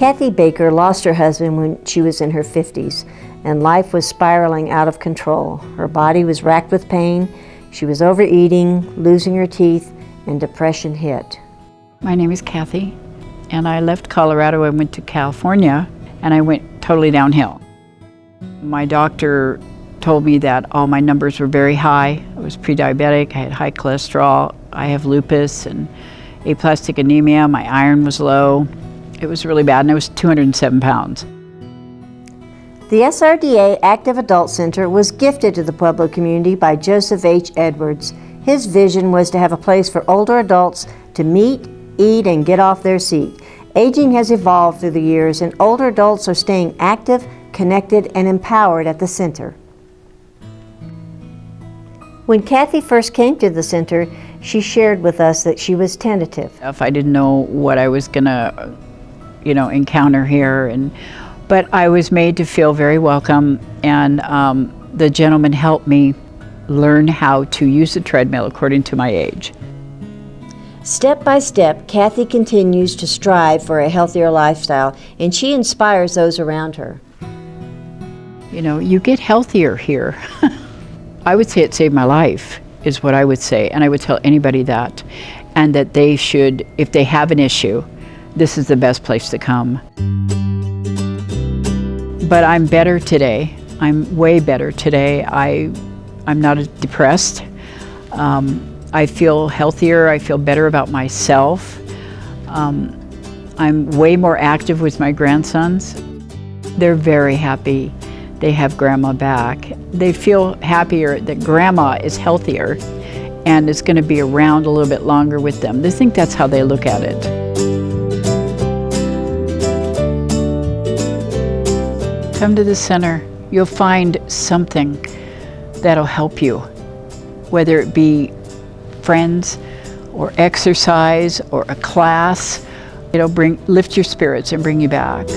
Kathy Baker lost her husband when she was in her 50s, and life was spiraling out of control. Her body was racked with pain, she was overeating, losing her teeth, and depression hit. My name is Kathy, and I left Colorado and went to California, and I went totally downhill. My doctor told me that all my numbers were very high. I was pre-diabetic, I had high cholesterol, I have lupus and aplastic anemia, my iron was low. It was really bad and I was 207 pounds. The SRDA Active Adult Center was gifted to the Pueblo community by Joseph H. Edwards. His vision was to have a place for older adults to meet, eat, and get off their seat. Aging has evolved through the years and older adults are staying active, connected, and empowered at the center. When Kathy first came to the center, she shared with us that she was tentative. If I didn't know what I was gonna, you know, encounter here, and but I was made to feel very welcome, and um, the gentleman helped me learn how to use the treadmill according to my age. Step by step, Kathy continues to strive for a healthier lifestyle, and she inspires those around her. You know, you get healthier here. I would say it saved my life, is what I would say, and I would tell anybody that. And that they should, if they have an issue, this is the best place to come. But I'm better today. I'm way better today. I, I'm not depressed. Um, I feel healthier. I feel better about myself. Um, I'm way more active with my grandsons. They're very happy they have grandma back. They feel happier that grandma is healthier and is going to be around a little bit longer with them. They think that's how they look at it. Come to the center. You'll find something that'll help you, whether it be friends or exercise or a class. It'll bring, lift your spirits and bring you back.